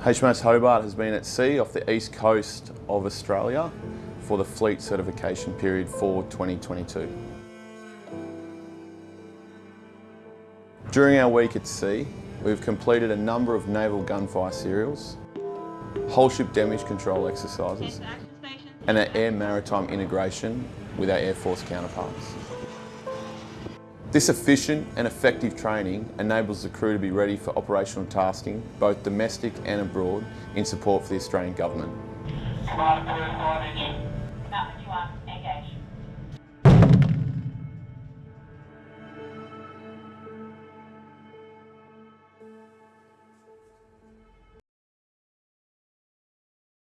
HMAS Hobart has been at sea off the east coast of Australia for the fleet certification period for 2022. During our week at sea, we've completed a number of naval gunfire serials, whole ship damage control exercises, and an air maritime integration with our Air Force counterparts. This efficient and effective training enables the crew to be ready for operational tasking, both domestic and abroad, in support for the Australian Government.